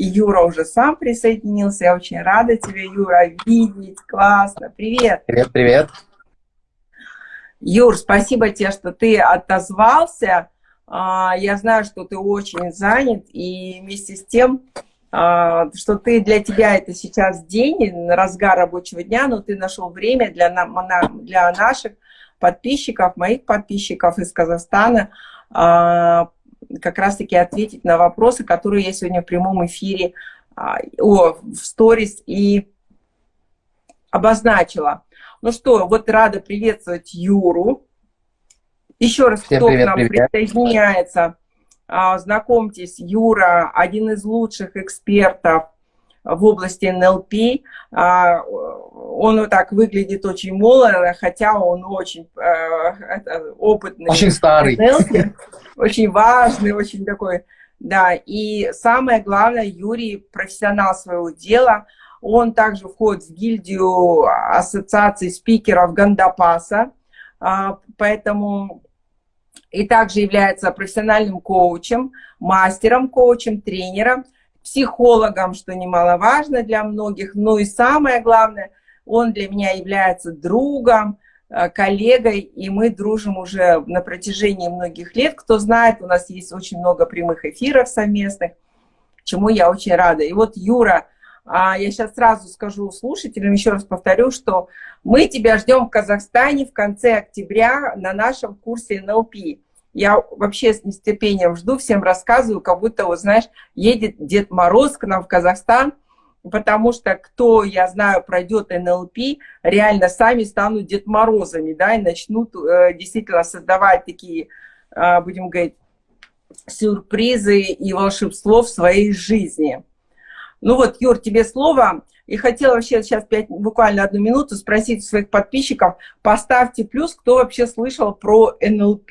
Юра уже сам присоединился. Я очень рада тебя, Юра, видеть. Классно. Привет. Привет, привет. Юр, спасибо тебе, что ты отозвался. А, я знаю, что ты очень занят, и вместе с тем, а, что ты для тебя это сейчас день, разгар рабочего дня, но ты нашел время для, для наших подписчиков, моих подписчиков из Казахстана, а, как раз-таки ответить на вопросы, которые я сегодня в прямом эфире о, в сторис и обозначила. Ну что, вот рада приветствовать Юру. Еще раз, Всем кто привет, к нам привет. присоединяется, а, знакомьтесь, Юра, один из лучших экспертов в области НЛП. А, он вот так выглядит очень молодо, хотя он очень э, опытный. Очень старый. NLP, очень важный, очень такой, да. И самое главное, Юрий профессионал своего дела – он также входит в гильдию ассоциации спикеров Гандапаса, а, поэтому и также является профессиональным коучем, мастером коучем, тренером, психологом, что немаловажно для многих. Ну и самое главное, он для меня является другом, а, коллегой, и мы дружим уже на протяжении многих лет. Кто знает, у нас есть очень много прямых эфиров совместных, чему я очень рада. И вот Юра а я сейчас сразу скажу слушателям, еще раз повторю, что мы тебя ждем в Казахстане в конце октября на нашем курсе НЛП. Я вообще с нетерпением жду, всем рассказываю, как будто, вот знаешь, едет Дед Мороз к нам в Казахстан, потому что кто, я знаю, пройдет НЛП, реально сами станут Дед Морозами, да, и начнут э, действительно создавать такие, э, будем говорить, сюрпризы и волшебство в своей жизни. Ну вот, Юр, тебе слово. И хотела вообще сейчас 5, буквально одну минуту спросить своих подписчиков, поставьте плюс, кто вообще слышал про НЛП.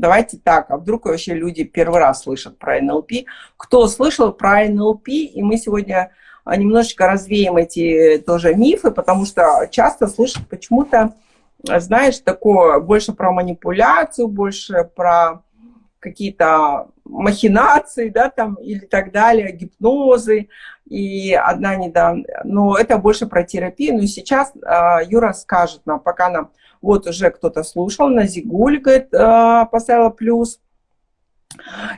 Давайте так, а вдруг вообще люди первый раз слышат про НЛП. Кто слышал про НЛП, и мы сегодня а, немножечко развеем эти тоже мифы, потому что часто слышат почему-то, знаешь, такое больше про манипуляцию, больше про какие-то махинации, да, там, или так далее, гипнозы, и одна недавно, но это больше про терапию, но ну сейчас э, Юра скажет нам, пока нам, вот уже кто-то слушал, Назигуль, говорит, э, поставила плюс,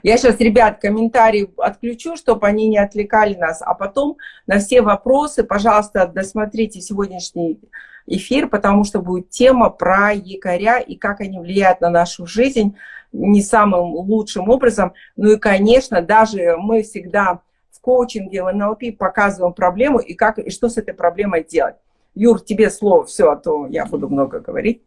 я сейчас, ребят, комментарии отключу, чтобы они не отвлекали нас, а потом на все вопросы, пожалуйста, досмотрите сегодняшний эфир, потому что будет тема про якоря и как они влияют на нашу жизнь не самым лучшим образом. Ну и, конечно, даже мы всегда в коучинге, в НЛП показываем проблему и, как, и что с этой проблемой делать. Юр, тебе слово, все, а то я буду много говорить.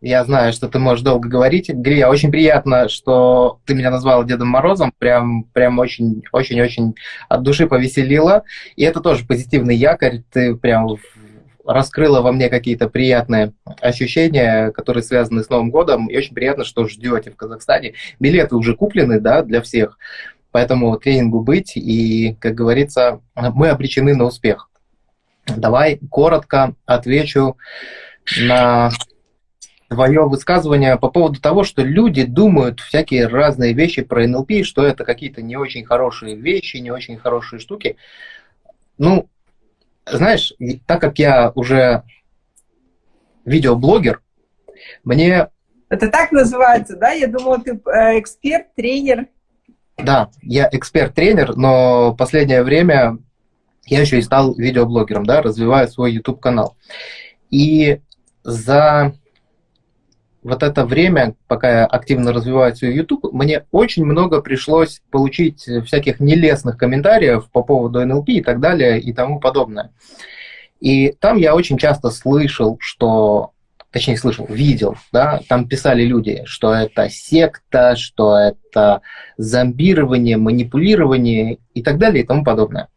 Я знаю, что ты можешь долго говорить. Грия, очень приятно, что ты меня назвала Дедом Морозом. Прям, прям очень, очень, очень от души повеселила. И это тоже позитивный якорь. Ты прям раскрыла во мне какие-то приятные ощущения, которые связаны с Новым годом. И очень приятно, что ждете в Казахстане. Билеты уже куплены, да, для всех. Поэтому тренингу быть. И, как говорится, мы обречены на успех. Давай коротко отвечу на твое высказывание по поводу того, что люди думают всякие разные вещи про НЛП, что это какие-то не очень хорошие вещи, не очень хорошие штуки. Ну, знаешь, так как я уже видеоблогер, мне... Это так называется, да? Я думала, ты э, эксперт, тренер. Да, я эксперт-тренер, но последнее время я еще и стал видеоблогером, да, развиваю свой YouTube-канал. И за вот это время, пока я активно развиваю свой YouTube, мне очень много пришлось получить всяких нелестных комментариев по поводу НЛП и так далее и тому подобное. И там я очень часто слышал, что точнее слышал, видел, да, там писали люди, что это секта, что это зомбирование, манипулирование и так далее и тому подобное.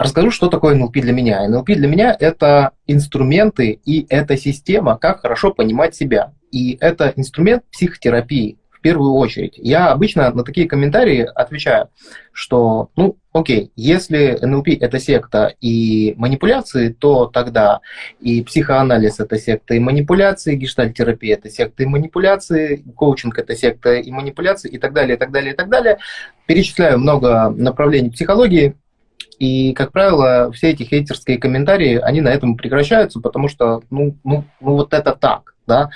Расскажу, что такое НЛП для меня. НЛП для меня – это инструменты и это система, как хорошо понимать себя. И это инструмент психотерапии, в первую очередь. Я обычно на такие комментарии отвечаю, что, ну, окей, если НЛП – это секта и манипуляции, то тогда и психоанализ – это секта и манипуляции, гештальтерапия – это секта и манипуляции, коучинг – это секта и манипуляции, и так далее, и так далее, и так далее. Перечисляю много направлений психологии, и, как правило, все эти хейтерские комментарии, они на этом прекращаются, потому что, ну, ну, ну вот это так. Да?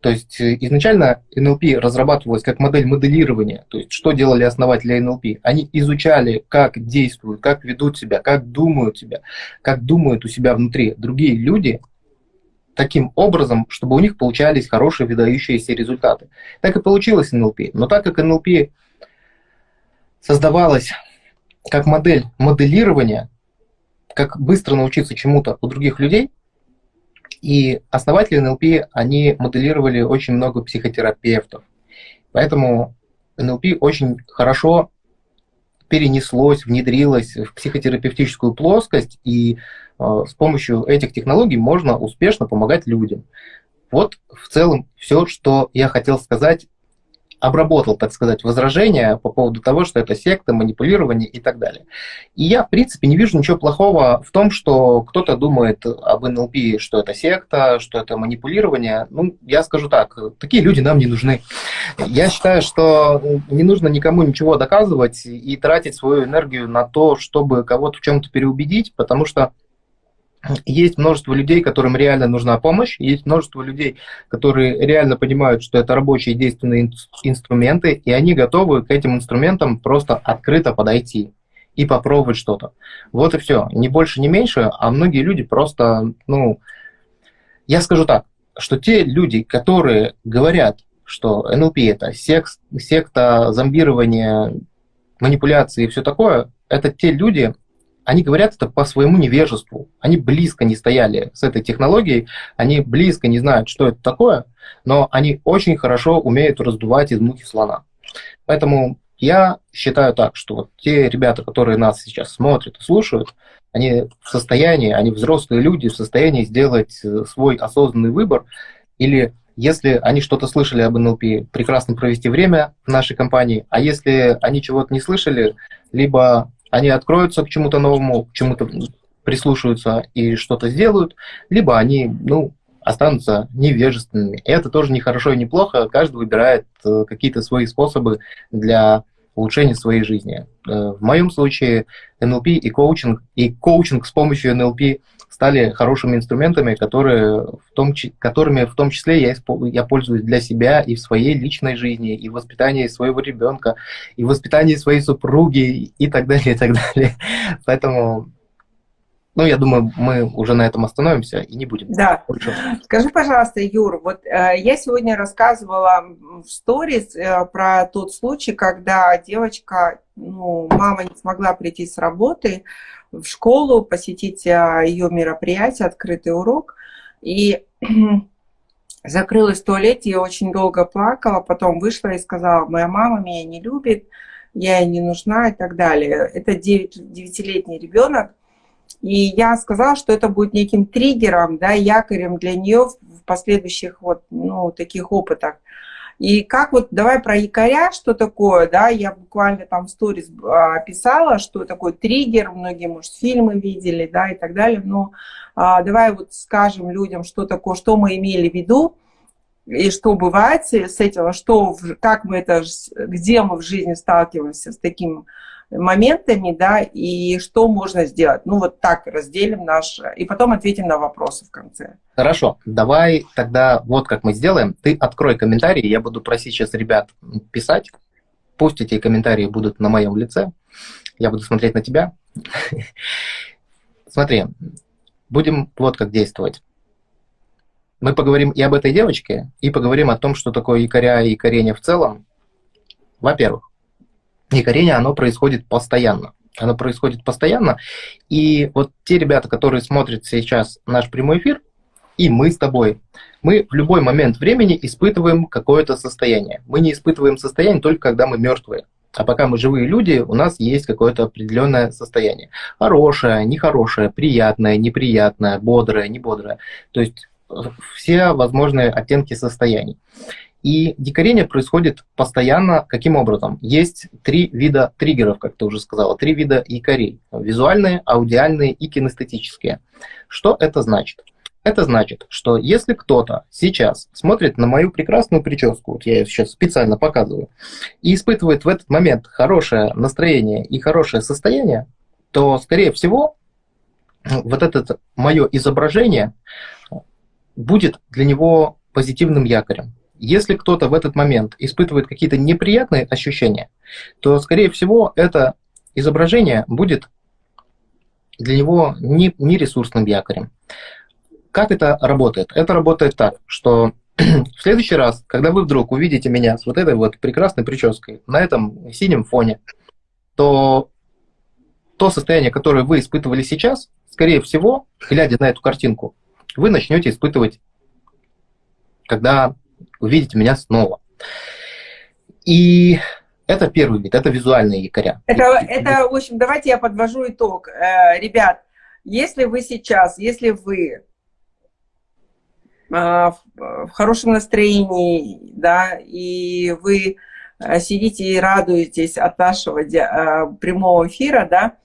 То есть э, изначально НЛП разрабатывалась как модель моделирования. То есть что делали основатели НЛП? Они изучали, как действуют, как ведут себя, как думают себя, как думают у себя внутри другие люди, таким образом, чтобы у них получались хорошие выдающиеся результаты. Так и получилось НЛП. Но так как НЛП создавалась как модель моделирования, как быстро научиться чему-то у других людей. И основатели НЛП, они моделировали очень много психотерапевтов. Поэтому НЛП очень хорошо перенеслось, внедрилось в психотерапевтическую плоскость, и э, с помощью этих технологий можно успешно помогать людям. Вот в целом все, что я хотел сказать обработал, так сказать, возражения по поводу того, что это секта, манипулирование и так далее. И я, в принципе, не вижу ничего плохого в том, что кто-то думает об НЛП, что это секта, что это манипулирование. Ну, я скажу так, такие люди нам не нужны. Я считаю, что не нужно никому ничего доказывать и тратить свою энергию на то, чтобы кого-то в чем-то переубедить, потому что есть множество людей, которым реально нужна помощь, есть множество людей, которые реально понимают, что это рабочие действенные инструменты, и они готовы к этим инструментам просто открыто подойти и попробовать что-то. Вот и все. Ни больше, ни меньше, а многие люди просто, ну, я скажу так, что те люди, которые говорят, что НЛП это секс, секта, зомбирование, манипуляции и все такое, это те люди, они говорят это по своему невежеству. Они близко не стояли с этой технологией, они близко не знают, что это такое, но они очень хорошо умеют раздувать из мухи слона. Поэтому я считаю так, что вот те ребята, которые нас сейчас смотрят и слушают, они в состоянии, они взрослые люди, в состоянии сделать э, свой осознанный выбор, или если они что-то слышали об НЛП, прекрасно провести время в нашей компании, а если они чего-то не слышали, либо они откроются к чему-то новому, к чему-то прислушаются и что-то сделают, либо они, ну, останутся невежественными. И это тоже не хорошо и не плохо. Каждый выбирает э, какие-то свои способы для улучшения своей жизни. Э, в моем случае НЛП и коучинг, и коучинг с помощью НЛП стали хорошими инструментами, которые в том, которыми в том числе я, я пользуюсь для себя и в своей личной жизни, и в воспитании своего ребенка, и в воспитании своей супруги, и так далее, и так далее. Поэтому ну, я думаю, мы уже на этом остановимся и не будем. Да. Больше. Скажи, пожалуйста, Юр, вот э, я сегодня рассказывала в сторис э, про тот случай, когда девочка, ну, мама не смогла прийти с работы в школу, посетить э, ее мероприятие, открытый урок, и закрылась в туалете, я очень долго плакала, потом вышла и сказала, моя мама меня не любит, я ей не нужна и так далее. Это 9-летний ребенок, и я сказала, что это будет неким триггером, да, якорем для нее в последующих вот, ну, таких опытах. И как вот, давай про якоря, что такое, да, я буквально там в сторис а, описала, что такое триггер, многие, может, фильмы видели, да, и так далее, но а, давай вот скажем людям, что такое, что мы имели в виду, и что бывает с этим, что, как мы это, где мы в жизни сталкиваемся с таким моментами, да, и что можно сделать. Ну, вот так разделим наш, и потом ответим на вопросы в конце. Хорошо, давай тогда вот как мы сделаем. Ты открой комментарии, я буду просить сейчас ребят писать. Пусть эти комментарии будут на моем лице. Я буду смотреть на тебя. Смотри, будем вот как действовать. Мы поговорим и об этой девочке, и поговорим о том, что такое якоря и якорение в целом. Во-первых, и горение, оно происходит постоянно. Оно происходит постоянно. И вот те ребята, которые смотрят сейчас наш прямой эфир, и мы с тобой, мы в любой момент времени испытываем какое-то состояние. Мы не испытываем состояние только когда мы мертвые. А пока мы живые люди, у нас есть какое-то определенное состояние. Хорошее, нехорошее, приятное, неприятное, бодрое, небодрое. То есть э, все возможные оттенки состояний. И дикарение происходит постоянно. Каким образом? Есть три вида триггеров, как ты уже сказала, три вида якорей. Визуальные, аудиальные и кинестетические. Что это значит? Это значит, что если кто-то сейчас смотрит на мою прекрасную прическу, вот я ее сейчас специально показываю, и испытывает в этот момент хорошее настроение и хорошее состояние, то, скорее всего, вот это мое изображение будет для него позитивным якорем. Если кто-то в этот момент испытывает какие-то неприятные ощущения, то, скорее всего, это изображение будет для него не, не ресурсным якорем. Как это работает? Это работает так, что в следующий раз, когда вы вдруг увидите меня с вот этой вот прекрасной прической на этом синем фоне, то то состояние, которое вы испытывали сейчас, скорее всего, глядя на эту картинку, вы начнете испытывать, когда увидите меня снова. И это первый вид, это визуальные якоря. Это, это, в общем, давайте я подвожу итог. Э, ребят, если вы сейчас, если вы а, в хорошем настроении, да, и вы а, сидите и радуетесь от нашего прямого эфира, да,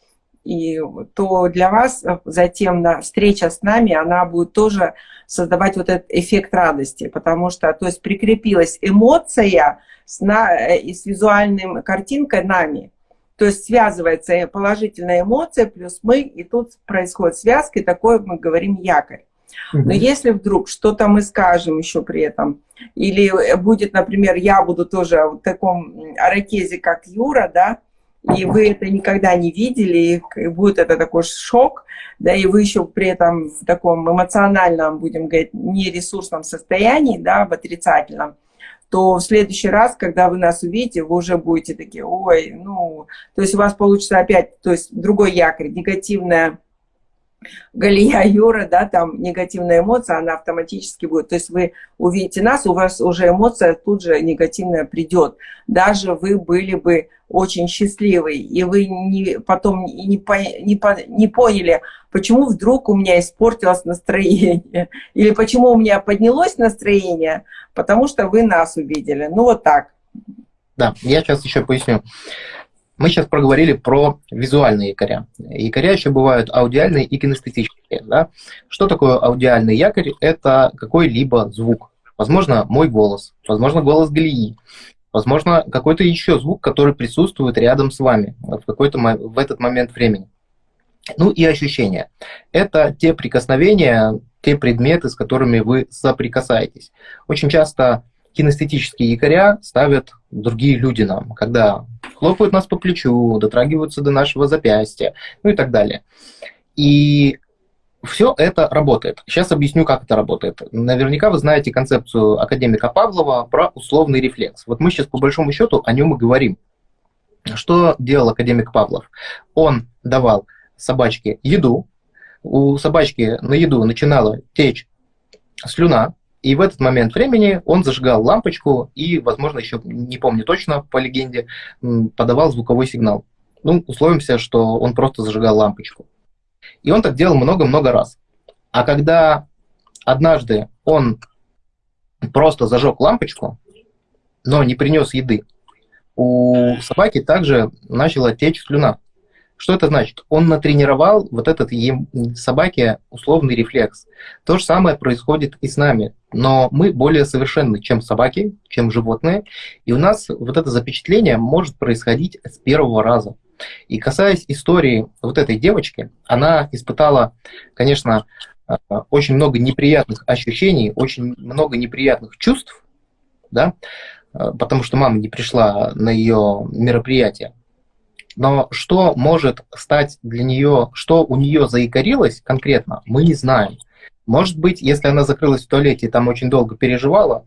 и то для вас затем встреча с нами, она будет тоже создавать вот этот эффект радости, потому что, то есть прикрепилась эмоция с, на, и с визуальной картинкой нами, то есть связывается положительная эмоция плюс мы, и тут происходит связка, и такое мы говорим якорь. Но если вдруг что-то мы скажем еще при этом, или будет, например, я буду тоже в таком аракезе, как Юра, да, и вы это никогда не видели, и будет это такой шок, да, и вы еще при этом в таком эмоциональном, будем говорить, нересурсном состоянии, да, в отрицательном, то в следующий раз, когда вы нас увидите, вы уже будете такие, ой, ну, то есть у вас получится опять, то есть другой якорь, негативная Галия Юра, да, там негативная эмоция, она автоматически будет. То есть вы увидите нас, у вас уже эмоция тут же негативная придет. Даже вы были бы очень счастливы, и вы не, потом не, не, не, не поняли, почему вдруг у меня испортилось настроение, или почему у меня поднялось настроение, потому что вы нас увидели. Ну вот так. Да, я сейчас еще поясню. Мы сейчас проговорили про визуальные якоря. Якоря еще бывают аудиальные и кинестетические. Да? Что такое аудиальный якорь? Это какой-либо звук. Возможно, мой голос, возможно, голос Галии, возможно, какой-то еще звук, который присутствует рядом с вами в, какой-то, в этот момент времени. Ну и ощущения. Это те прикосновения, те предметы, с которыми вы соприкасаетесь. Очень часто кинестетические якоря ставят другие люди нам, когда хлопают нас по плечу, дотрагиваются до нашего запястья, ну и так далее. И все это работает. Сейчас объясню, как это работает. Наверняка вы знаете концепцию академика Павлова про условный рефлекс. Вот мы сейчас по большому счету о нем и говорим. Что делал академик Павлов? Он давал собачке еду, у собачки на еду начинала течь слюна, и в этот момент времени он зажигал лампочку и, возможно, еще не помню точно по легенде, подавал звуковой сигнал. Ну, условимся, что он просто зажигал лампочку. И он так делал много-много раз. А когда однажды он просто зажег лампочку, но не принес еды, у собаки также начала течь слюна. Что это значит? Он натренировал вот этот собаке условный рефлекс. То же самое происходит и с нами. Но мы более совершенны, чем собаки, чем животные. И у нас вот это запечатление может происходить с первого раза. И касаясь истории вот этой девочки, она испытала, конечно, э, очень много неприятных ощущений, очень много неприятных чувств, да, э, потому что мама не пришла на ее мероприятие. Но что может стать для нее, что у нее заикарилось конкретно, мы не знаем. Может быть, если она закрылась в туалете и там очень долго переживала,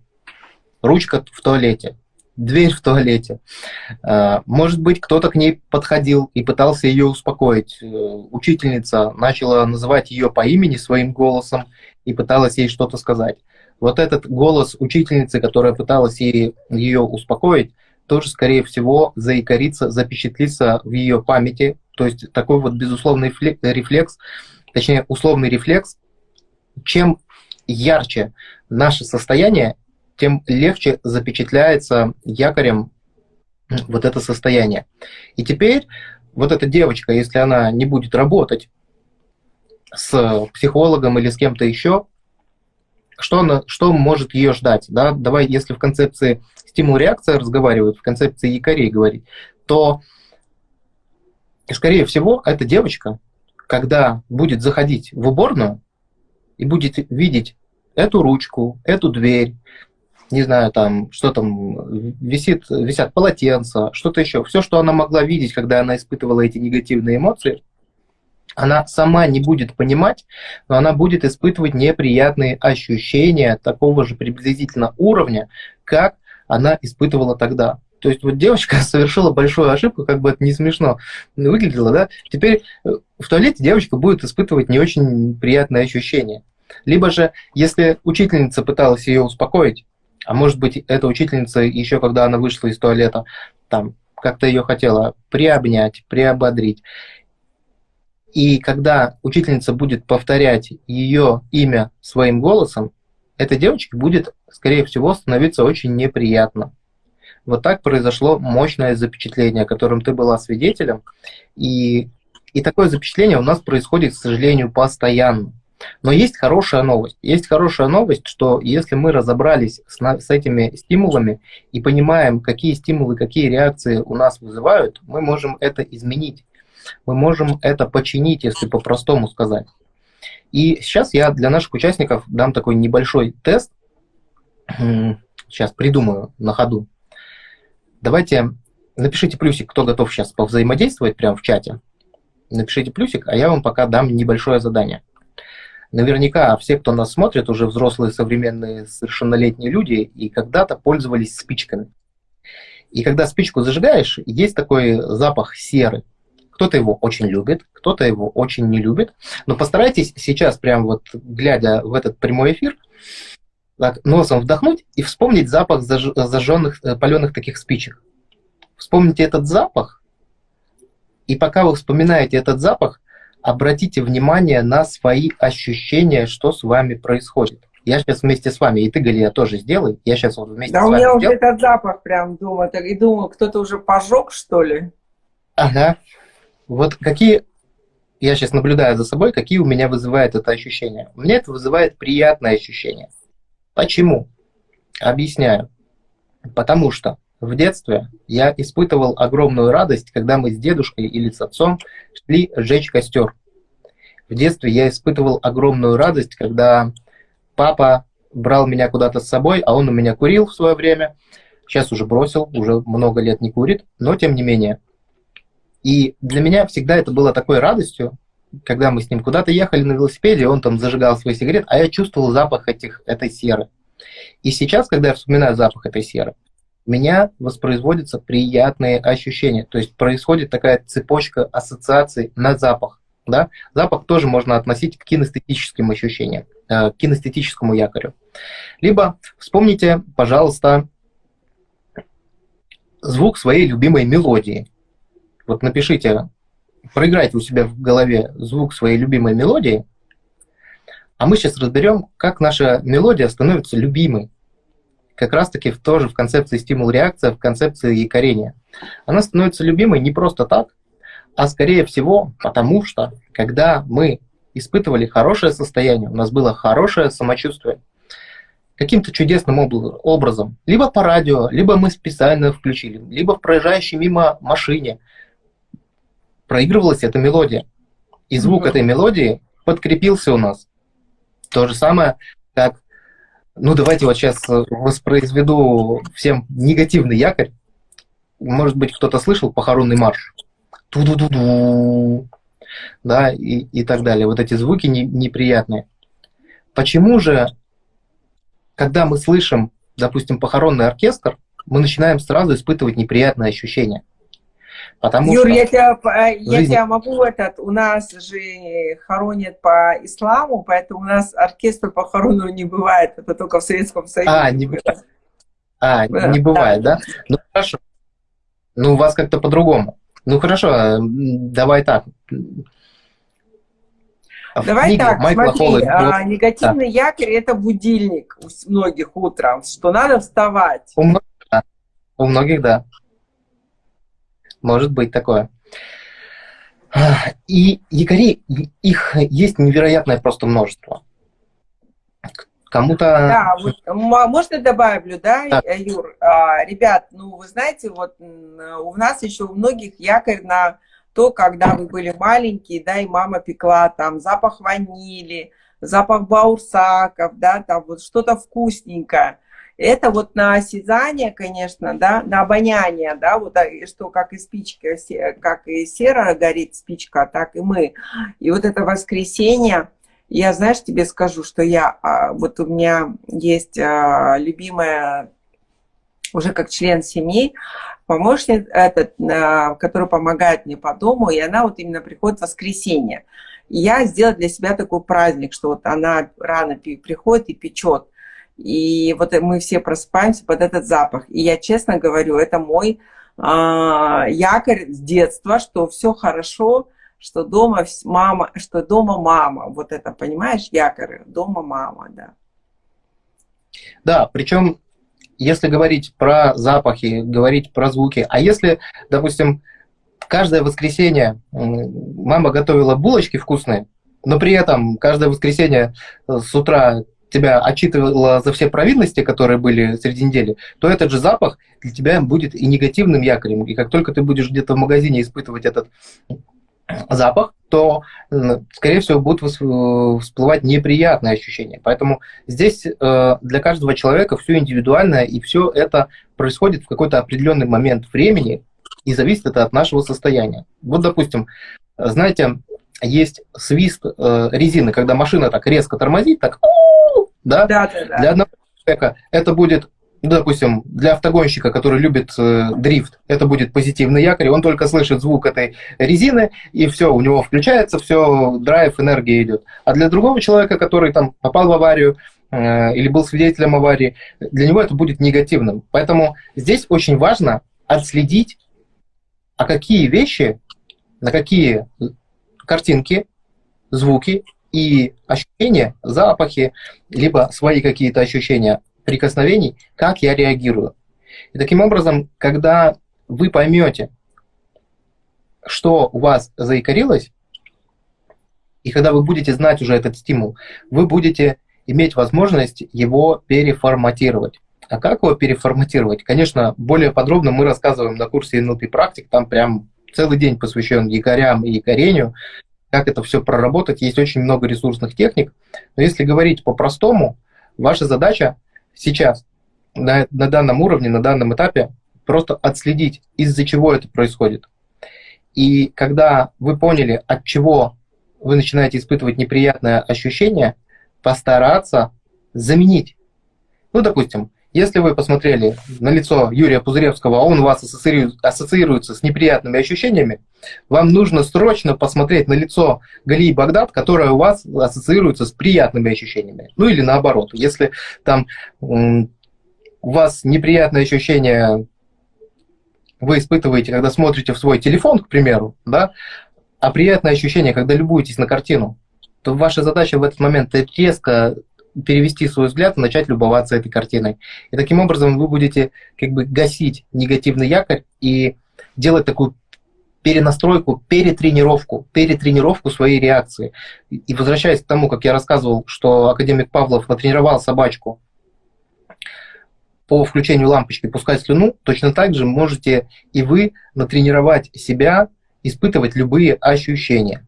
ручка в туалете, дверь в туалете. Э, может быть, кто-то к ней подходил и пытался ее успокоить. Э, учительница начала называть ее по имени своим голосом и пыталась ей что-то сказать. Вот этот голос учительницы, которая пыталась ей, ее успокоить, тоже, скорее всего, заикарится, запечатлится в ее памяти. То есть такой вот безусловный рефлекс, точнее, условный рефлекс, чем ярче наше состояние, тем легче запечатляется якорем вот это состояние. И теперь вот эта девочка, если она не будет работать с психологом или с кем-то еще, что, она, что может ее ждать? Да? Давай, если в концепции стимул-реакция разговаривают, в концепции якорей говорить, то, скорее всего, эта девочка, когда будет заходить в уборную и будет видеть эту ручку, эту дверь, не знаю, там, что там, висит, висят полотенца, что-то еще. Все, что она могла видеть, когда она испытывала эти негативные эмоции, она сама не будет понимать, но она будет испытывать неприятные ощущения такого же приблизительно уровня, как она испытывала тогда. То есть вот девочка совершила большую ошибку, как бы это не смешно выглядело, да? Теперь э, в туалете девочка будет испытывать не очень приятные ощущения. Либо же, если учительница пыталась ее успокоить, а может быть, эта учительница еще когда она вышла из туалета, там, как-то ее хотела приобнять, приободрить. И когда учительница будет повторять ее имя своим голосом, этой девочке будет, скорее всего, становиться очень неприятно. Вот так произошло мощное запечатление, которым ты была свидетелем. И, и такое запечатление у нас происходит, к сожалению, постоянно. Но есть хорошая новость. Есть хорошая новость, что если мы разобрались с, с этими стимулами и понимаем, какие стимулы, какие реакции у нас вызывают, мы можем это изменить. Мы можем это починить, если по-простому сказать. И сейчас я для наших участников дам такой небольшой тест. Сейчас придумаю на ходу. Давайте напишите плюсик, кто готов сейчас повзаимодействовать прямо в чате. Напишите плюсик, а я вам пока дам небольшое задание. Наверняка все, кто нас смотрит, уже взрослые, современные, совершеннолетние люди, и когда-то пользовались спичками. И когда спичку зажигаешь, есть такой запах серы. Кто-то его очень любит, кто-то его очень не любит. Но постарайтесь сейчас, прям вот глядя в этот прямой эфир, так, носом вдохнуть и вспомнить запах заж... зажженных, э, паленых таких спичек. Вспомните этот запах, и пока вы вспоминаете этот запах, обратите внимание на свои ощущения, что с вами происходит. Я сейчас вместе с вами, и ты, Галия, тоже сделай. Я сейчас вот вместе да с вами Да у меня сделаю. уже этот запах прям дома. И думаю, кто-то уже пожег, что ли? Ага. Вот какие... Я сейчас наблюдаю за собой, какие у меня вызывает это ощущение. У меня это вызывает приятное ощущение. Почему? Объясняю. Потому что в детстве я испытывал огромную радость, когда мы с дедушкой или с отцом шли сжечь костер. В детстве я испытывал огромную радость, когда папа брал меня куда-то с собой, а он у меня курил в свое время. Сейчас уже бросил, уже много лет не курит, но тем не менее. И для меня всегда это было такой радостью, когда мы с ним куда-то ехали на велосипеде, он там зажигал свой сигарет, а я чувствовал запах этих, этой серы. И сейчас, когда я вспоминаю запах этой серы, у меня воспроизводятся приятные ощущения. То есть происходит такая цепочка ассоциаций на запах. Да? Запах тоже можно относить к кинестетическим ощущениям, э, к кинестетическому якорю. Либо вспомните, пожалуйста, звук своей любимой мелодии. Вот напишите, проиграйте у себя в голове звук своей любимой мелодии, а мы сейчас разберем, как наша мелодия становится любимой как раз-таки тоже в концепции стимул-реакция, в концепции якорения. Она становится любимой не просто так, а скорее всего потому, что когда мы испытывали хорошее состояние, у нас было хорошее самочувствие, каким-то чудесным образом, либо по радио, либо мы специально включили, либо в проезжающей мимо машине проигрывалась эта мелодия. И звук mm-hmm. этой мелодии подкрепился у нас. То же самое, как ну, давайте вот сейчас э, воспроизведу всем негативный якорь. Может быть, кто-то слышал похоронный марш. Ту-ду-ду-ду. Да, и, и так далее. Вот эти звуки не, неприятные. Почему же, когда мы слышим, допустим, похоронный оркестр, мы начинаем сразу испытывать неприятные ощущения? Потому Юр, что я, тебя, я жизни... тебя могу этот, у нас же хоронят по исламу, поэтому у нас оркестр похоронного не бывает, это только в Советском Союзе. А, не, а, не бывает, да? Ну хорошо. Ну у вас как-то по-другому. Ну хорошо, давай так. Давай так, Майкла смотри, Холла, а, негативный да. якорь – это будильник у многих утром, что надо вставать. У многих, да. У многих, да. Может быть такое. И якорей, их есть невероятное просто множество. Кому-то... Да, вот, можно добавлю, да, да. Юр? А, ребят, ну, вы знаете, вот у нас еще у многих якорь на то, когда вы были маленькие, да, и мама пекла там запах ванили, запах баурсаков, да, там вот что-то вкусненькое. Это вот на осязание, конечно, да, на обоняние, да, вот а, что как и спичка, как и сера горит спичка, так и мы. И вот это воскресенье, я, знаешь, тебе скажу, что я, а, вот у меня есть а, любимая, уже как член семьи, помощник, этот, который помогает мне по дому, и она вот именно приходит в воскресенье. я сделала для себя такой праздник, что вот она рано приходит и печет. И вот мы все просыпаемся под этот запах. И я честно говорю, это мой а, якорь с детства, что все хорошо, что дома мама, что дома мама. Вот это, понимаешь, якорь, дома мама, да. Да, причем, если говорить про запахи, говорить про звуки, а если, допустим, каждое воскресенье мама готовила булочки вкусные, но при этом каждое воскресенье э, с утра тебя отчитывала за все провинности, которые были среди недели, то этот же запах для тебя будет и негативным якорем. И как только ты будешь где-то в магазине испытывать этот запах, то, скорее всего, будут всплывать неприятные ощущения. Поэтому здесь э, для каждого человека все индивидуально, и все это происходит в какой-то определенный момент времени, и зависит это от нашего состояния. Вот, допустим, знаете, есть свист э, резины, когда машина так резко тормозит, так да? Да, да, да. Для одного человека это будет, ну, допустим, для автогонщика, который любит э, дрифт, это будет позитивный якорь, он только слышит звук этой резины, и все, у него включается, все, драйв, энергия идет. А для другого человека, который там попал в аварию, э, или был свидетелем аварии, для него это будет негативным. Поэтому здесь очень важно отследить, а какие вещи, на какие картинки, звуки и ощущения, запахи, либо свои какие-то ощущения прикосновений, как я реагирую. И таким образом, когда вы поймете, что у вас заикарилось, и когда вы будете знать уже этот стимул, вы будете иметь возможность его переформатировать. А как его переформатировать? Конечно, более подробно мы рассказываем на курсе NLP практик, там прям целый день посвящен якорям и якорению, как это все проработать. Есть очень много ресурсных техник. Но если говорить по-простому, ваша задача сейчас на, на данном уровне, на данном этапе просто отследить, из-за чего это происходит. И когда вы поняли, от чего вы начинаете испытывать неприятное ощущение, постараться заменить. Ну, допустим, если вы посмотрели на лицо Юрия Пузыревского, а он вас ассоциируется с неприятными ощущениями, вам нужно срочно посмотреть на лицо Галии Багдад, которое у вас ассоциируется с приятными ощущениями. Ну или наоборот, если там у вас неприятные ощущения вы испытываете, когда смотрите в свой телефон, к примеру, да, а приятное ощущение, когда любуетесь на картину, то ваша задача в этот момент резко перевести свой взгляд и начать любоваться этой картиной. И таким образом вы будете как бы гасить негативный якорь и делать такую перенастройку, перетренировку, перетренировку своей реакции. И возвращаясь к тому, как я рассказывал, что академик Павлов натренировал собачку по включению лампочки пускать слюну, точно так же можете и вы натренировать себя испытывать любые ощущения.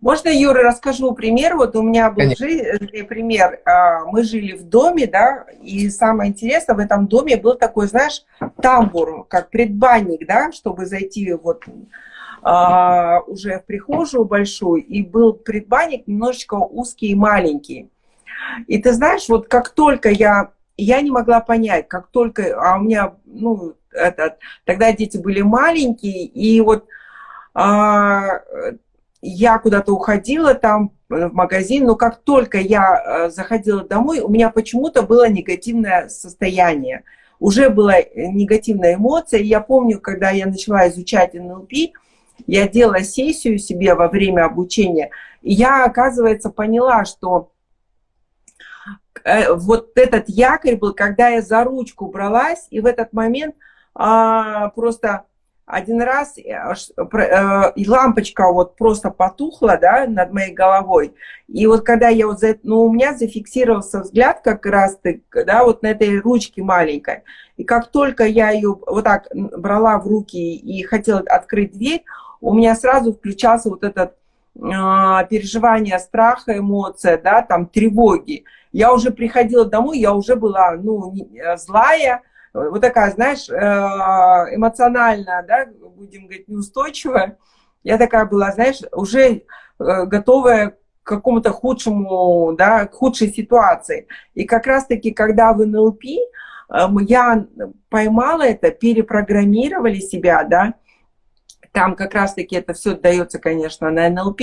Можно, Юра, расскажу пример? Вот у меня был жи- пример. А, мы жили в доме, да, и самое интересное, в этом доме был такой, знаешь, тамбур, как предбанник, да, чтобы зайти вот а, уже в прихожую большую, и был предбанник немножечко узкий и маленький. И ты знаешь, вот как только я, я не могла понять, как только, а у меня, ну, этот, тогда дети были маленькие, и вот а, я куда-то уходила там э, в магазин, но как только я э, заходила домой, у меня почему-то было негативное состояние. Уже была э, негативная эмоция. Я помню, когда я начала изучать НЛП, я делала сессию себе во время обучения, и я, оказывается, поняла, что вот этот якорь был, когда я за ручку бралась, и в этот момент а, просто один раз э, э, и лампочка вот просто потухла, да, над моей головой. И вот когда я вот, за, ну, у меня зафиксировался взгляд как раз, да, вот на этой ручке маленькой. И как только я ее вот так брала в руки и хотела открыть дверь, у меня сразу включался вот этот э, переживание страха, эмоция, да, там тревоги. Я уже приходила домой, я уже была, ну, э, злая, вот такая, знаешь, э, эмоционально, да, будем говорить, неустойчивая. Я такая была, знаешь, уже э, готовая к какому-то худшему, да, к худшей ситуации. И как раз-таки, когда в НЛП эм, я поймала это, перепрограммировали себя, да, там как раз-таки это все дается, конечно, на НЛП,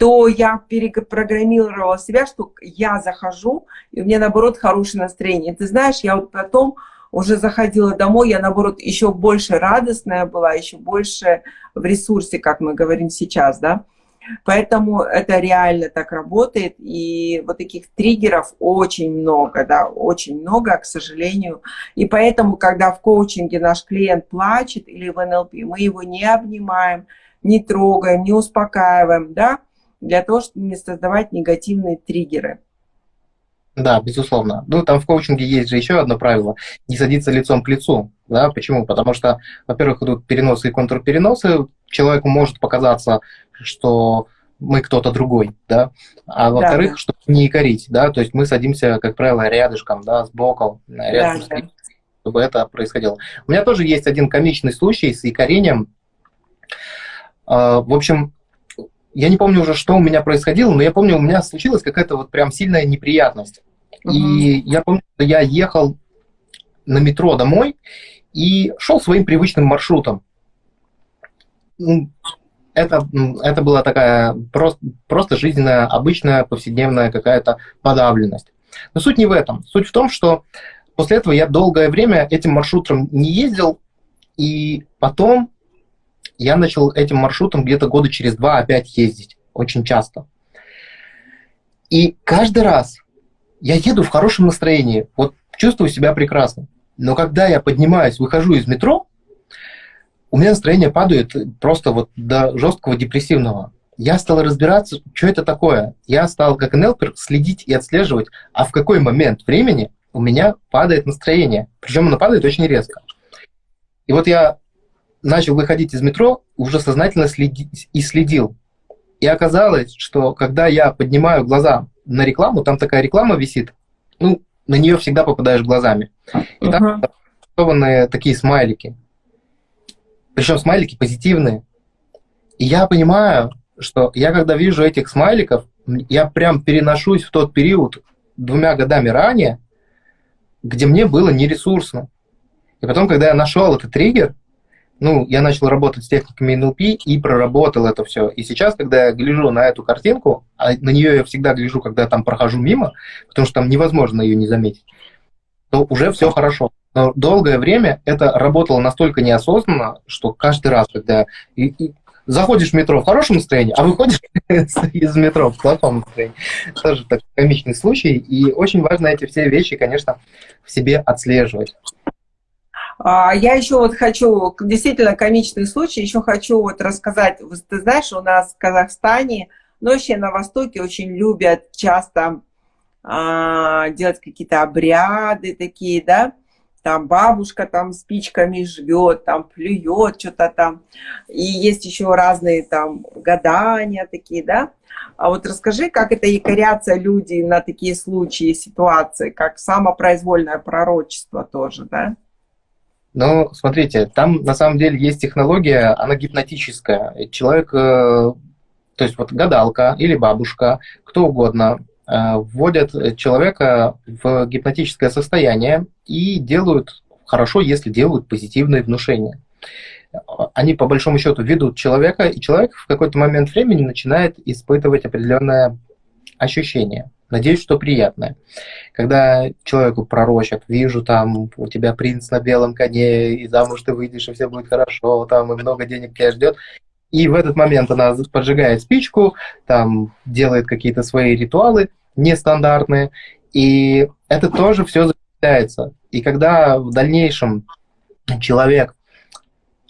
то я перепрограммировала себя, что я захожу, и у меня, наоборот, хорошее настроение. Ты знаешь, я вот потом уже заходила домой, я, наоборот, еще больше радостная была, еще больше в ресурсе, как мы говорим сейчас, да. Поэтому это реально так работает, и вот таких триггеров очень много, да, очень много, к сожалению. И поэтому, когда в коучинге наш клиент плачет или в НЛП, мы его не обнимаем, не трогаем, не успокаиваем, да, для того, чтобы не создавать негативные триггеры. Да, безусловно. Ну, там в коучинге есть же еще одно правило – не садиться лицом к лицу. Да? Почему? Потому что, во-первых, идут переносы и контрпереносы. Человеку может показаться, что мы кто-то другой, да, а во-вторых, да, чтобы не икорить, да, то есть мы садимся, как правило, рядышком, да, с боком, рядом да, да. чтобы это происходило. У меня тоже есть один комичный случай с икорением. А, в общем, я не помню уже, что у меня происходило, но я помню, у меня случилась какая-то вот прям сильная неприятность. Угу. И я помню, что я ехал на метро домой и шел своим привычным маршрутом. Ну, это, это была такая просто, просто жизненная, обычная, повседневная какая-то подавленность. Но суть не в этом. Суть в том, что после этого я долгое время этим маршрутом не ездил, и потом я начал этим маршрутом где-то года через два опять ездить, очень часто. И каждый раз я еду в хорошем настроении, вот чувствую себя прекрасно. Но когда я поднимаюсь, выхожу из метро, у меня настроение падает просто вот до жесткого депрессивного. Я стал разбираться, что это такое. Я стал, как НЛПер, следить и отслеживать, а в какой момент времени у меня падает настроение. Причем оно падает очень резко. И вот я начал выходить из метро, уже сознательно следить и следил. И оказалось, что когда я поднимаю глаза на рекламу, там такая реклама висит, ну, на нее всегда попадаешь глазами. И uh-huh. там нарисованы такие смайлики. Причем смайлики позитивные. И я понимаю, что я когда вижу этих смайликов, я прям переношусь в тот период двумя годами ранее, где мне было нересурсно. И потом, когда я нашел этот триггер, ну, я начал работать с техниками NLP и проработал это все. И сейчас, когда я гляжу на эту картинку, а на нее я всегда гляжу, когда там прохожу мимо, потому что там невозможно ее не заметить, то уже все хорошо. Но долгое время это работало настолько неосознанно, что каждый раз, когда и, и заходишь в метро в хорошем настроении, а выходишь из метро в плохом настроении. Тоже такой комичный случай. И очень важно эти все вещи, конечно, в себе отслеживать. А, я еще вот хочу, действительно комичный случай, еще хочу вот рассказать. Ты знаешь, у нас в Казахстане, но вообще на Востоке очень любят часто а, делать какие-то обряды такие, да, там бабушка там спичками жгет, там плюет, что-то там. И есть еще разные там гадания такие, да. А вот расскажи, как это якорятся люди на такие случаи, ситуации, как самопроизвольное пророчество тоже, да? Ну, смотрите, там на самом деле есть технология, она гипнотическая. Человек, э, то есть вот гадалка или бабушка, кто угодно, э, вводят человека в гипнотическое состояние и делают хорошо, если делают позитивные внушения. Они, по большому счету, ведут человека, и человек в какой-то момент времени начинает испытывать определенное ощущение. Надеюсь, что приятное. Когда человеку пророчат, вижу там, у тебя принц на белом коне, и замуж ты выйдешь, и все будет хорошо, там, и много денег тебя ждет. И в этот момент она поджигает спичку, там делает какие-то свои ритуалы нестандартные, и это тоже все закрепляется. И когда в дальнейшем человек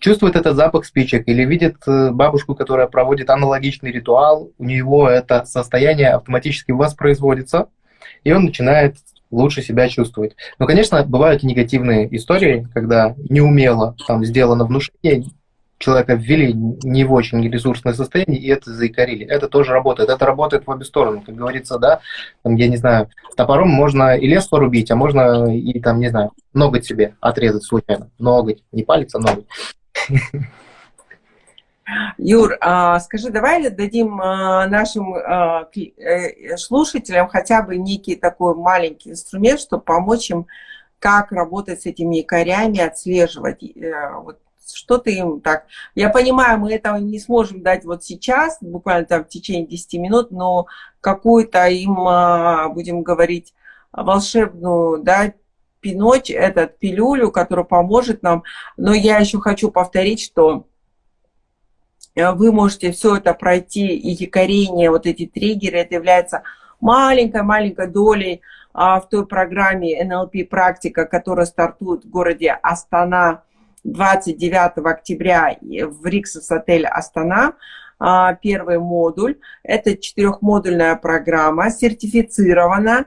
чувствует этот запах спичек или видит э, бабушку, которая проводит аналогичный ритуал, у него это состояние автоматически воспроизводится, и он начинает лучше себя чувствовать. Но, конечно, бывают негативные истории, когда неумело там сделано внушение, человека ввели не в очень ресурсное состояние, и это заикарили. Это тоже работает. Это работает в обе стороны. Как говорится, да, там, я не знаю, топором можно и лес порубить, а можно и, там, не знаю, ноготь себе отрезать случайно. Ноготь, не палец, а ноготь. Юр, а, скажи, давай дадим а, нашим а, э, слушателям хотя бы некий такой маленький инструмент, чтобы помочь им, как работать с этими якорями, отслеживать. Э, вот что-то им так. Я понимаю, мы этого не сможем дать вот сейчас, буквально там в течение 10 минут, но какую-то им, будем говорить, волшебную, да, пиноч, этот пилюлю, который поможет нам. Но я еще хочу повторить, что э, вы можете все это пройти, и якорение, вот эти триггеры, это является маленькой-маленькой долей а, в той программе NLP практика, которая стартует в городе Астана 29 октября в Риксос отель Астана. А, первый модуль. Это четырехмодульная программа, сертифицирована,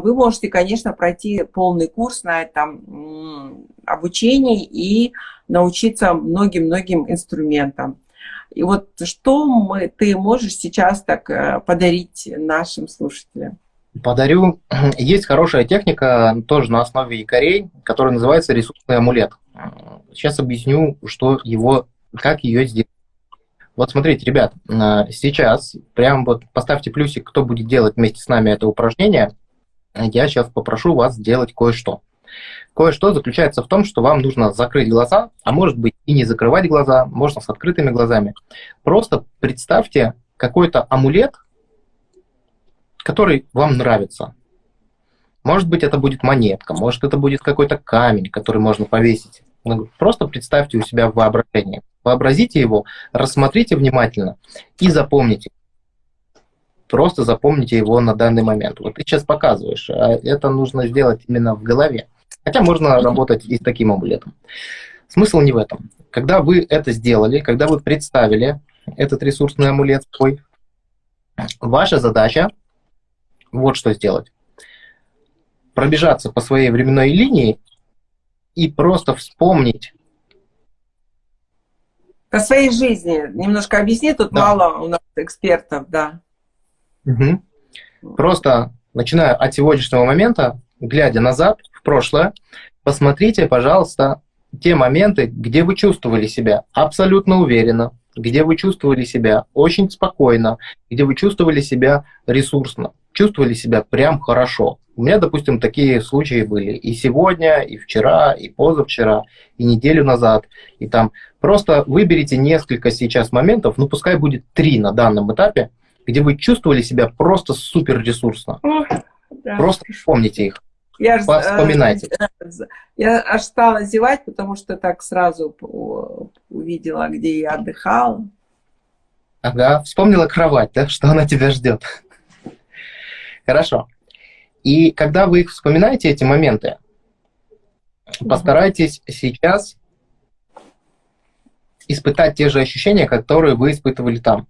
вы можете, конечно, пройти полный курс на этом обучении и научиться многим-многим инструментам. И вот что мы, ты можешь сейчас так э, подарить нашим слушателям? Подарю. Есть хорошая техника, тоже на основе якорей, которая называется ресурсный амулет. Сейчас объясню, что его, как ее сделать. Вот смотрите, ребят, э, сейчас прям вот поставьте плюсик, кто будет делать вместе с нами это упражнение я сейчас попрошу вас сделать кое-что. Кое-что заключается в том, что вам нужно закрыть глаза, а может быть и не закрывать глаза, можно с открытыми глазами. Просто представьте какой-то амулет, который вам нравится. Может быть, это будет монетка, может, это будет какой-то камень, который можно повесить. Ну, просто представьте у себя в воображении. Вообразите его, рассмотрите внимательно и запомните. Просто запомните его на данный момент. Вот ты сейчас показываешь, а это нужно сделать именно в голове. Хотя можно работать и с таким амулетом. Смысл не в этом. Когда вы это сделали, когда вы представили этот ресурсный амулет свой, ваша задача вот что сделать. Пробежаться по своей временной линии и просто вспомнить. По своей жизни. Немножко объясни, тут да. мало у нас экспертов, да. Угу. Просто начиная от сегодняшнего момента, глядя назад, в прошлое, посмотрите, пожалуйста, те моменты, где вы чувствовали себя абсолютно уверенно, где вы чувствовали себя очень спокойно, где вы чувствовали себя ресурсно, чувствовали себя прям хорошо. У меня, допустим, такие случаи были и сегодня, и вчера, и позавчера, и неделю назад. И там просто выберите несколько сейчас моментов, ну пускай будет три на данном этапе, где вы чувствовали себя просто супер ресурсно. да. Просто помните их. Я Вспоминайте. Э, я аж стала зевать, потому что так сразу увидела, где я отдыхала. Ага, вспомнила кровать, да, что она тебя ждет. Хорошо. И когда вы их вспоминаете, эти моменты, постарайтесь сейчас испытать те же ощущения, которые вы испытывали там.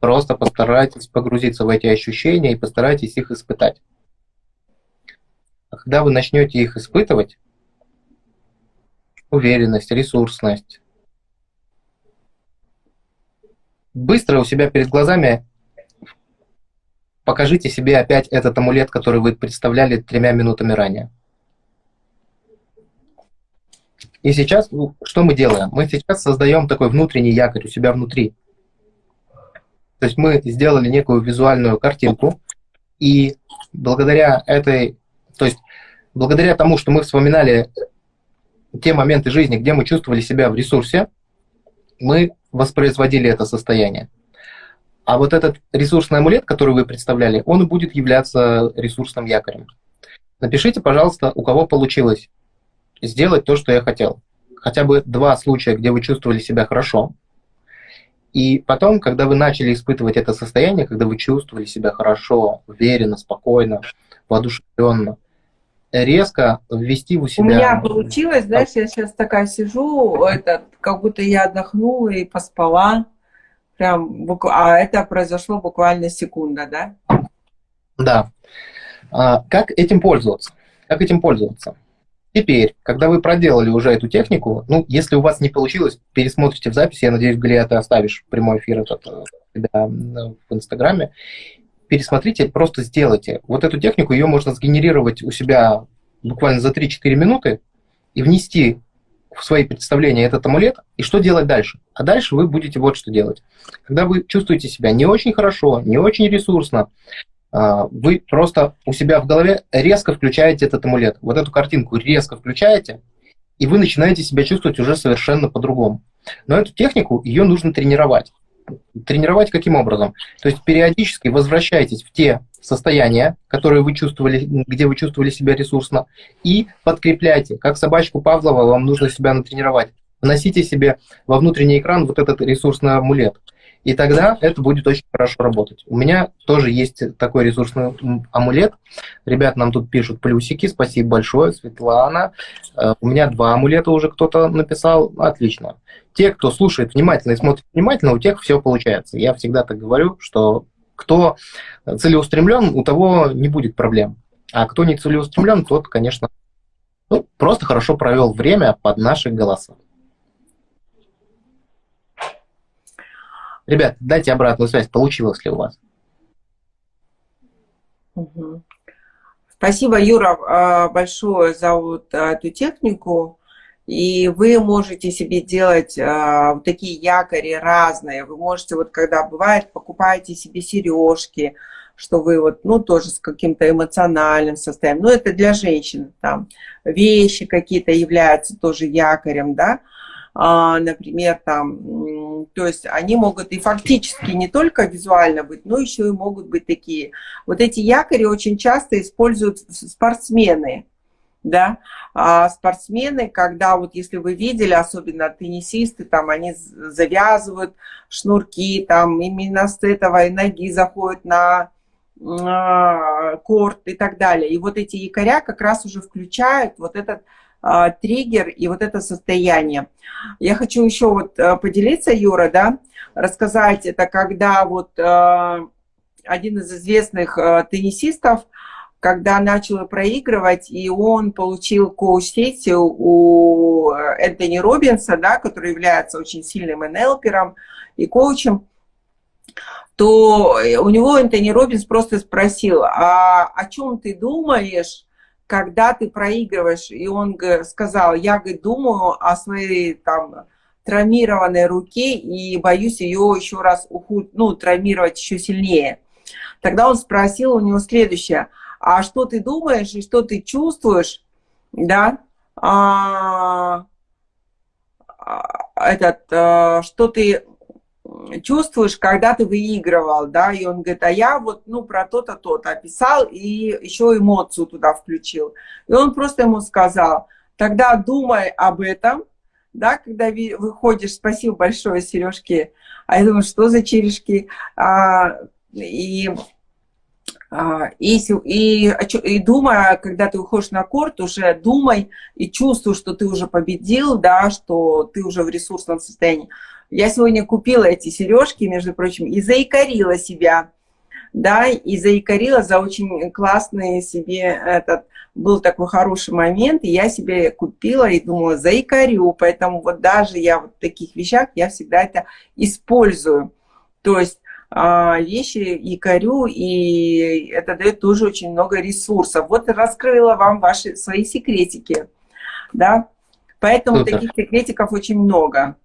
Просто постарайтесь погрузиться в эти ощущения и постарайтесь их испытать. А когда вы начнете их испытывать, уверенность, ресурсность, быстро у себя перед глазами покажите себе опять этот амулет, который вы представляли тремя минутами ранее. И сейчас ну, что мы делаем? Мы сейчас создаем такой внутренний якорь у себя внутри. То есть мы сделали некую визуальную картинку, и благодаря этой, то есть благодаря тому, что мы вспоминали те моменты жизни, где мы чувствовали себя в ресурсе, мы воспроизводили это состояние. А вот этот ресурсный амулет, который вы представляли, он будет являться ресурсным якорем. Напишите, пожалуйста, у кого получилось сделать то, что я хотел. хотя бы два случая, где вы чувствовали себя хорошо. И потом, когда вы начали испытывать это состояние, когда вы чувствовали себя хорошо, уверенно, спокойно, воодушевленно, резко ввести у себя... У меня получилось, знаешь, я сейчас такая сижу, это, как будто я отдохнула и поспала. Прям, а это произошло буквально секунда, да? Да. А, как этим пользоваться? Как этим пользоваться? Теперь, когда вы проделали уже эту технику, ну, если у вас не получилось, пересмотрите в записи, я надеюсь, Галия, ты оставишь прямой эфир этот э, себя в Инстаграме, пересмотрите, просто сделайте. Вот эту технику, ее можно сгенерировать у себя буквально за 3-4 минуты и внести в свои представления этот амулет, и что делать дальше? А дальше вы будете вот что делать. Когда вы чувствуете себя не очень хорошо, не очень ресурсно, вы просто у себя в голове резко включаете этот амулет. Вот эту картинку резко включаете, и вы начинаете себя чувствовать уже совершенно по-другому. Но эту технику, ее нужно тренировать. Тренировать каким образом? То есть периодически возвращайтесь в те состояния, которые вы чувствовали, где вы чувствовали себя ресурсно, и подкрепляйте. Как собачку Павлова вам нужно себя натренировать. Вносите себе во внутренний экран вот этот ресурсный амулет. И тогда это будет очень хорошо работать. У меня тоже есть такой ресурсный амулет. Ребят нам тут пишут плюсики. Спасибо большое, Светлана. Э, у меня два амулета уже кто-то написал. Отлично. Те, кто слушает внимательно и смотрит внимательно, у тех все получается. Я всегда так говорю, что кто целеустремлен, у того не будет проблем. А кто не целеустремлен, тот, конечно, ну, просто хорошо провел время под наши голоса. Ребят, дайте обратную связь, получилось ли у вас. Спасибо, Юра, а, большое за вот а, эту технику. И вы можете себе делать а, вот такие якори разные. Вы можете, вот когда бывает, покупаете себе сережки, что вы вот, ну, тоже с каким-то эмоциональным состоянием. Ну, это для женщин, там, вещи какие-то являются тоже якорем, да. А, например, там, то есть они могут и фактически не только визуально быть, но еще и могут быть такие. Вот эти якори очень часто используют спортсмены, да, а спортсмены, когда вот если вы видели, особенно теннисисты, там они завязывают шнурки, там именно с этого ноги заходят на корт и так далее. И вот эти якоря как раз уже включают вот этот а, триггер и вот это состояние. Я хочу еще вот э, поделиться, Юра, да, рассказать, это когда вот э, один из известных э, теннисистов, когда начал проигрывать, и он получил коуч-сессию у Энтони Робинса, да, который является очень сильным НЛпером и коучем, то у него Энтони Робинс просто спросил, а о чем ты думаешь, когда ты проигрываешь, и он сказал, я говорит, думаю о своей там травмированной руке и боюсь ее еще раз ухуд, ну, травмировать еще сильнее. Тогда он спросил у него следующее, а что ты думаешь и что ты чувствуешь, да, а, а этот, а, что ты чувствуешь, когда ты выигрывал, да, и он говорит, а я вот, ну, про то-то, то-то описал и еще эмоцию туда включил. И он просто ему сказал, тогда думай об этом, да, когда выходишь, спасибо большое, сережки, а я думаю, что за черешки, а, и, а, и, и, и думая, когда ты выходишь на корт, уже думай и чувствуй, что ты уже победил, да, что ты уже в ресурсном состоянии. Я сегодня купила эти сережки, между прочим, и заикарила себя, да, и заикарила за очень классный себе этот, был такой хороший момент, и я себе купила и думала, заикарю, поэтому вот даже я вот в таких вещах, я всегда это использую. То есть а, вещи якорю, и это дает тоже очень много ресурсов. Вот раскрыла вам ваши свои секретики, да, поэтому Супер. таких секретиков очень много.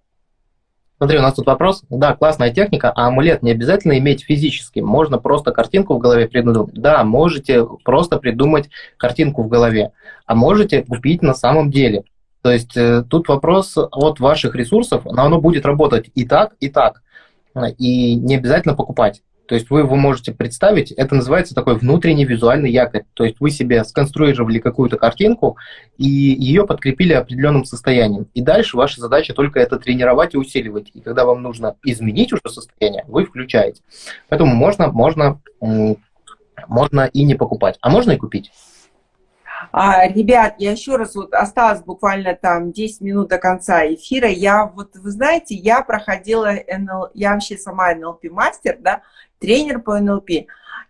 Смотри, у нас тут вопрос. Да, классная техника, а амулет не обязательно иметь физически. Можно просто картинку в голове придумать. Да, можете просто придумать картинку в голове. А можете купить на самом деле. То есть э, тут вопрос от ваших ресурсов, но оно будет работать и так, и так. И не обязательно покупать. То есть вы его можете представить, это называется такой внутренний визуальный якорь. То есть вы себе сконструировали какую-то картинку и ее подкрепили определенным состоянием. И дальше ваша задача только это тренировать и усиливать. И когда вам нужно изменить уже состояние, вы включаете. Поэтому можно, можно, можно и не покупать, а можно и купить. А, ребят, я еще раз, вот осталось буквально там 10 минут до конца эфира. Я вот, вы знаете, я проходила НЛ, я вообще сама НЛП-мастер, да, тренер по НЛП.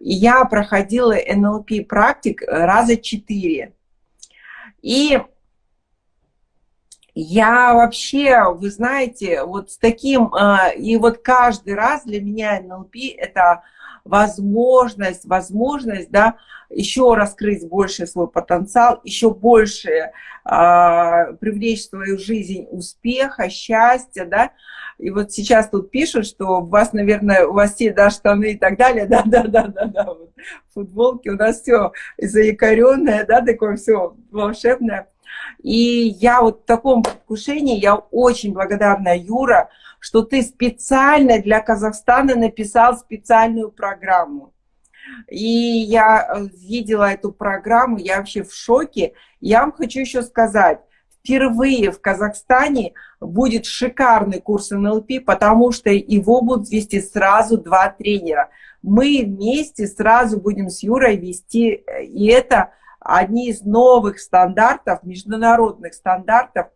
Я проходила НЛП практик раза четыре. И я вообще, вы знаете, вот с таким, а, и вот каждый раз для меня НЛП это возможность, возможность, да, еще раскрыть больше свой потенциал, еще больше э, привлечь в свою жизнь успеха, счастья, да. И вот сейчас тут пишут, что у вас, наверное, у вас все, да, штаны и так далее, да, да, да, да, да, вот, футболки, у нас все заякоренное, да, такое все волшебное. И я вот в таком предвкушении, я очень благодарна, Юра, что ты специально для Казахстана написал специальную программу. И я э, видела эту программу, я вообще в шоке. Я вам хочу еще сказать, впервые в Казахстане будет шикарный курс НЛП, потому что его будут вести сразу два тренера. Мы вместе сразу будем с Юрой вести, э, и это одни из новых стандартов, международных стандартов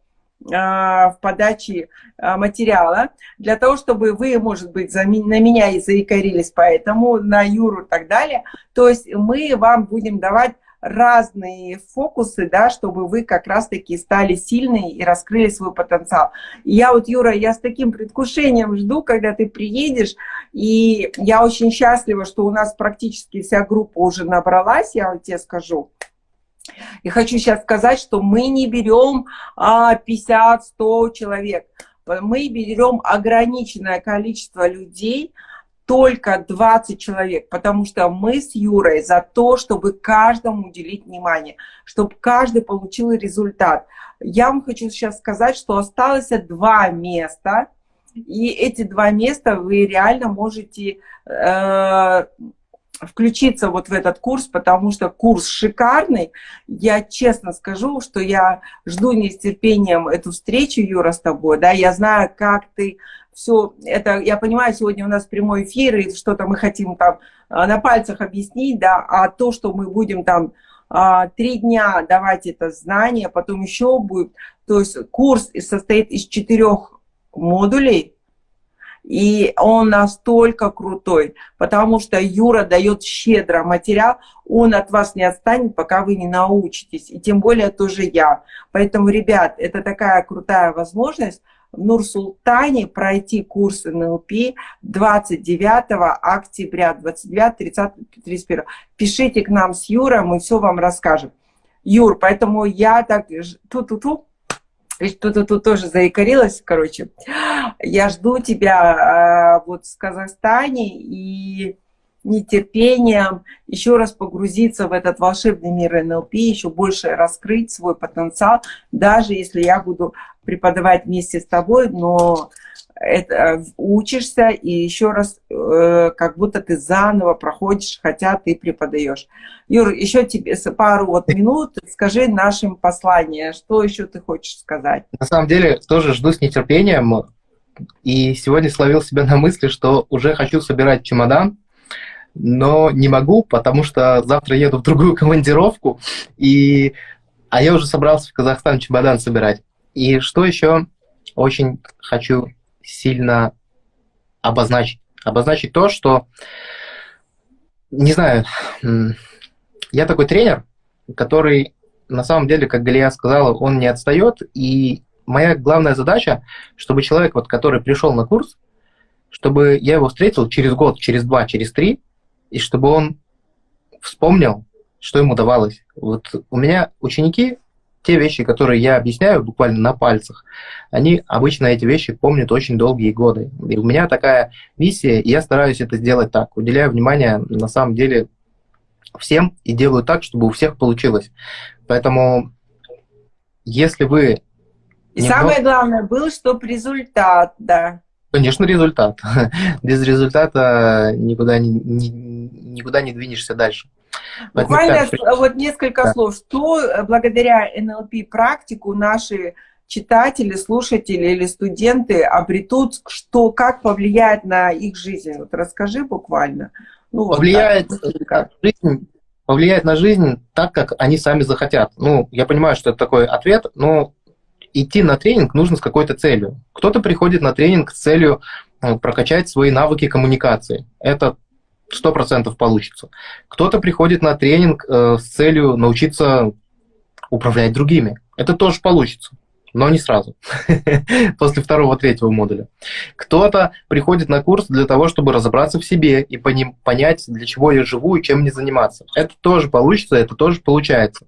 а, в подаче а, материала, для того, чтобы вы, может быть, на меня и заикарились поэтому, на Юру и так далее. То есть мы вам будем давать разные фокусы, да, чтобы вы как раз-таки стали сильные и раскрыли свой потенциал. Я вот, Юра, я с таким предвкушением жду, когда ты приедешь, и я очень счастлива, что у нас практически вся группа уже набралась, я вот тебе скажу. И хочу сейчас сказать, что мы не берем 50-100 человек. Мы берем ограниченное количество людей, только 20 человек, потому что мы с Юрой за то, чтобы каждому уделить внимание, чтобы каждый получил результат. Я вам хочу сейчас сказать, что осталось два места, и эти два места вы реально можете э, включиться вот в этот курс, потому что курс шикарный. Я честно скажу, что я жду нетерпением эту встречу, Юра, с тобой. Да, я знаю, как ты все это, я понимаю, сегодня у нас прямой эфир, и что-то мы хотим там а, на пальцах объяснить, да, а то, что мы будем там а, три дня давать это знание, потом еще будет, то есть курс состоит из четырех модулей, и он настолько крутой, потому что Юра дает щедро материал, он от вас не отстанет, пока вы не научитесь, и тем более тоже я. Поэтому, ребят, это такая крутая возможность в Нур-Султане пройти курс НЛП 29 октября, 29, 30, 31. Пишите к нам с Юрой, мы все вам расскажем. Юр, поэтому я так... Ту-ту-ту. Тут, тут тоже заикарилась, короче. Я жду тебя э, вот в Казахстане и нетерпением еще раз погрузиться в этот волшебный мир НЛП, еще больше раскрыть свой потенциал, даже если я буду преподавать вместе с тобой, но это, учишься и еще раз э, как будто ты заново проходишь, хотя ты преподаешь. Юр, еще тебе пару вот минут, скажи нашим послание, что еще ты хочешь сказать? На самом деле тоже жду с нетерпением, и сегодня словил себя на мысли, что уже хочу собирать чемодан, но не могу, потому что завтра еду в другую командировку, и... а я уже собрался в Казахстан чемодан собирать. И что еще очень хочу сильно обозначить. Обозначить то, что, не знаю, я такой тренер, который на самом деле, как Галия сказала, он не отстает, и моя главная задача, чтобы человек, вот, который пришел на курс, чтобы я его встретил через год, через два, через три, и чтобы он вспомнил, что ему давалось. Вот у меня ученики те вещи, которые я объясняю буквально на пальцах, они обычно эти вещи помнят очень долгие годы. И у меня такая миссия, и я стараюсь это сделать так. Уделяю внимание, на самом деле, всем и делаю так, чтобы у всех получилось. Поэтому, если вы... И немного... самое главное было, чтобы результат, да. Конечно, результат. Без результата никуда не, не, никуда не двинешься дальше. Буквально вот несколько да. слов. Что э, благодаря НЛП практику наши читатели, слушатели или студенты обретут, что как повлияет на их жизнь? Вот расскажи буквально. Ну, повлияет, вот так, жизнь, повлияет на жизнь так, как они сами захотят. Ну, я понимаю, что это такой ответ, но идти на тренинг нужно с какой-то целью. Кто-то приходит на тренинг с целью э, прокачать свои навыки коммуникации. Это сто процентов получится. Кто-то приходит на тренинг э, с целью научиться управлять другими. Это тоже получится, но не сразу, после второго-третьего модуля. Кто-то приходит на курс для того, чтобы разобраться в себе и понять, для чего я живу и чем мне заниматься. Это тоже получится, это тоже получается.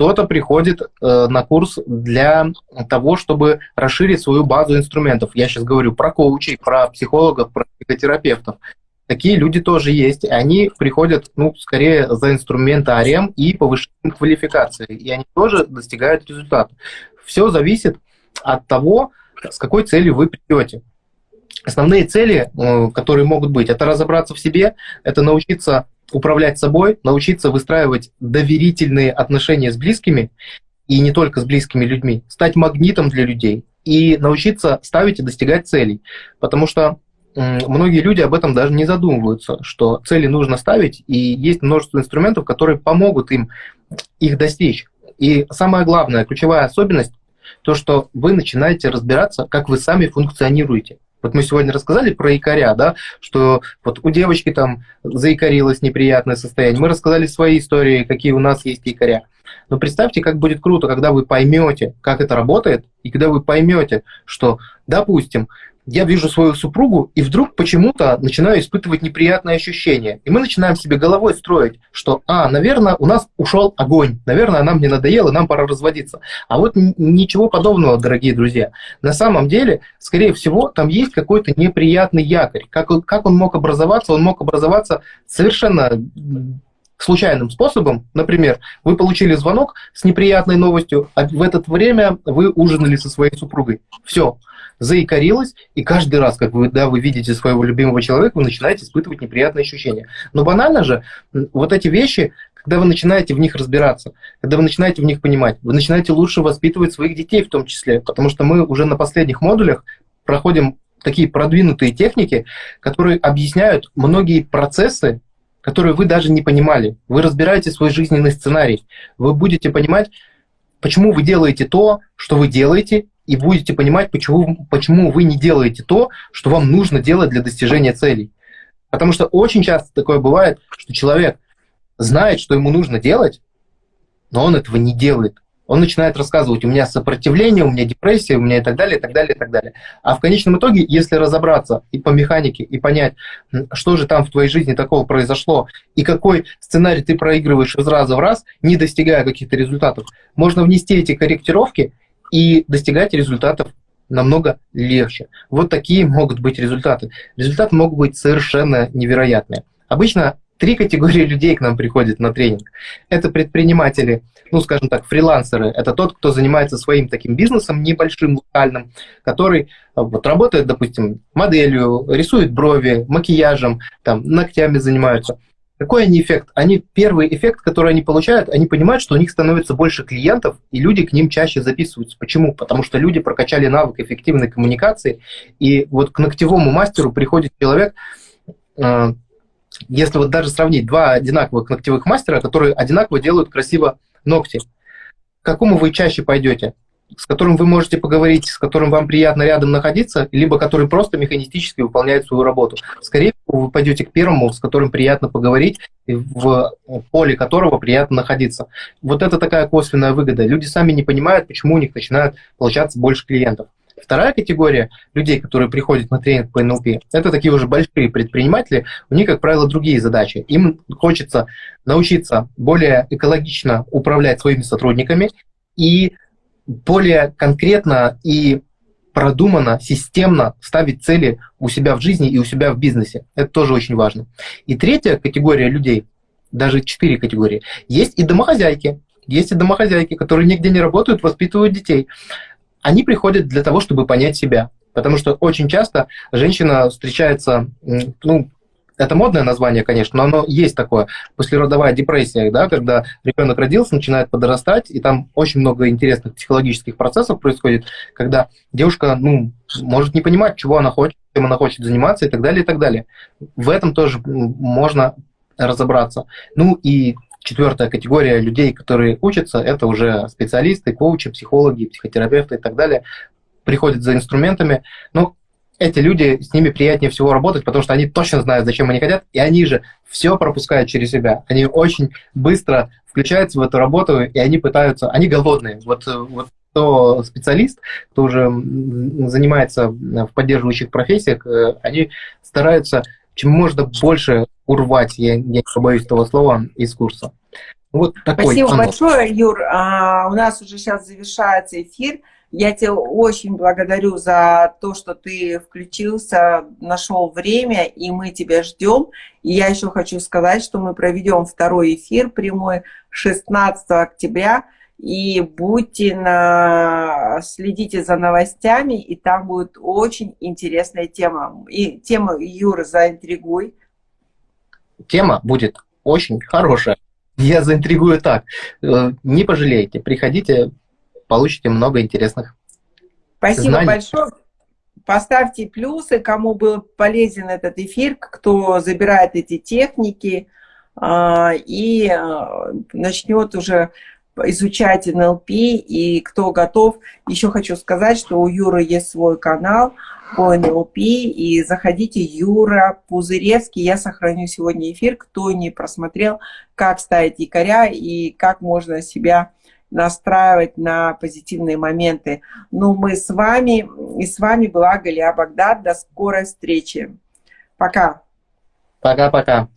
Кто-то приходит э, на курс для того, чтобы расширить свою базу инструментов. Я сейчас говорю про коучей, про психологов, про психотерапевтов. Такие люди тоже есть. Они приходят, ну, скорее за инструментарием и повышением квалификации. И они тоже достигают результата. Все зависит от того, с какой целью вы придете. Основные цели, э, которые могут быть, это разобраться в себе, это научиться управлять собой, научиться выстраивать доверительные отношения с близкими, и не только с близкими людьми, стать магнитом для людей и научиться ставить и достигать целей. Потому что многие люди об этом даже не задумываются, что цели нужно ставить, и есть множество инструментов, которые помогут им их достичь. И самая главная, ключевая особенность, то, что вы начинаете разбираться, как вы сами функционируете. Вот мы сегодня рассказали про якоря, да, что вот у девочки там заикарилось неприятное состояние. Мы рассказали свои истории, какие у нас есть якоря. Но представьте, как будет круто, когда вы поймете, как это работает, и когда вы поймете, что, допустим, я вижу свою супругу, и вдруг почему-то начинаю испытывать неприятные ощущения. И мы начинаем себе головой строить, что, а, наверное, у нас ушел огонь, наверное, нам не надоело, нам пора разводиться. А вот ничего подобного, дорогие друзья. На самом деле, скорее всего, там есть какой-то неприятный якорь. Как, как он мог образоваться? Он мог образоваться совершенно случайным способом. Например, вы получили звонок с неприятной новостью, а в это время вы ужинали со своей супругой. Все, заикарилось, и каждый раз, как вы, вы видите своего любимого человека, вы начинаете испытывать неприятные ощущения. Но банально же, вот эти вещи, когда вы начинаете в них разбираться, когда вы начинаете в них понимать, вы начинаете лучше воспитывать своих детей в том числе, потому что мы уже на последних модулях проходим такие продвинутые техники, которые объясняют многие процессы, которые вы даже не понимали. Вы разбираете свой жизненный сценарий. Вы будете понимать, почему вы делаете то, что вы делаете, и будете понимать, почему, почему вы не делаете то, что вам нужно делать для достижения целей. Потому что очень часто такое бывает, что человек знает, что ему нужно делать, но он этого не делает он начинает рассказывать, у меня сопротивление, у меня депрессия, у меня и так далее, и так далее, и так далее. А в конечном итоге, если разобраться и по механике, и понять, что же там в твоей жизни такого произошло, и какой сценарий ты проигрываешь из раза в раз, не достигая каких-то результатов, можно внести эти корректировки и достигать результатов намного легче. Вот такие могут быть результаты. Результаты могут быть совершенно невероятные. Обычно Три категории людей к нам приходят на тренинг. Это предприниматели, ну, скажем так, фрилансеры. Это тот, кто занимается своим таким бизнесом небольшим, локальным, который э, вот, работает, допустим, моделью, рисует брови, макияжем, там, ногтями занимаются. Какой они эффект? Они, первый эффект, который они получают, они понимают, что у них становится больше клиентов, и люди к ним чаще записываются. Почему? Потому что люди прокачали навык эффективной коммуникации, и вот к ногтевому мастеру приходит человек, э, если вот даже сравнить два одинаковых ногтевых мастера, которые одинаково делают красиво ногти, к какому вы чаще пойдете? С которым вы можете поговорить, с которым вам приятно рядом находиться, либо который просто механистически выполняет свою работу. Скорее всего, вы пойдете к первому, с которым приятно поговорить, в поле которого приятно находиться. Вот это такая косвенная выгода. Люди сами не понимают, почему у них начинают получаться больше клиентов. Вторая категория людей, которые приходят на тренинг по НЛП, это такие уже большие предприниматели, у них, как правило, другие задачи. Им хочется научиться более экологично управлять своими сотрудниками и более конкретно и продуманно, системно ставить цели у себя в жизни и у себя в бизнесе. Это тоже очень важно. И третья категория людей, даже четыре категории, есть и домохозяйки. Есть и домохозяйки, которые нигде не работают, воспитывают детей они приходят для того, чтобы понять себя. Потому что очень часто женщина встречается, ну, это модное название, конечно, но оно есть такое, послеродовая депрессия, да, когда ребенок родился, начинает подрастать, и там очень много интересных психологических процессов происходит, когда девушка, ну, может не понимать, чего она хочет, чем она хочет заниматься и так далее, и так далее. В этом тоже можно разобраться. Ну и четвертая категория людей, которые учатся, это уже специалисты, коучи, психологи, психотерапевты и так далее, приходят за инструментами. Ну, эти люди, с ними приятнее всего работать, потому что они точно знают, зачем они хотят, и они же все пропускают через себя. Они очень быстро включаются в эту работу, и они пытаются, они голодные. Вот, вот кто специалист, кто уже занимается в поддерживающих профессиях, э, они стараются чем можно больше урвать, я, я не побоюсь этого слова, из курса. Вот такой Спасибо анонс. большое, Юр. А, у нас уже сейчас завершается эфир. Я тебя очень благодарю за то, что ты включился, нашел время, и мы тебя ждем. И я еще хочу сказать, что мы проведем второй эфир прямой 16 октября. И будьте на... следите за новостями, и там будет очень интересная тема. И тема, Юра, заинтригуй. Тема будет очень хорошая. Я заинтригую так. Э, не пожалейте, приходите, получите много интересных Спасибо знаний. большое. Поставьте плюсы, кому был полезен этот эфир, кто забирает эти техники а, и а, начнет уже изучать НЛП, и кто готов. Еще хочу сказать, что у Юры есть свой канал по НЛП, и заходите, Юра Пузыревский, я сохраню сегодня эфир, кто не просмотрел, как ставить якоря и как можно себя настраивать на позитивные моменты. Ну, мы с вами, и с вами была Галия Багдад. До скорой встречи. Пока. Пока-пока.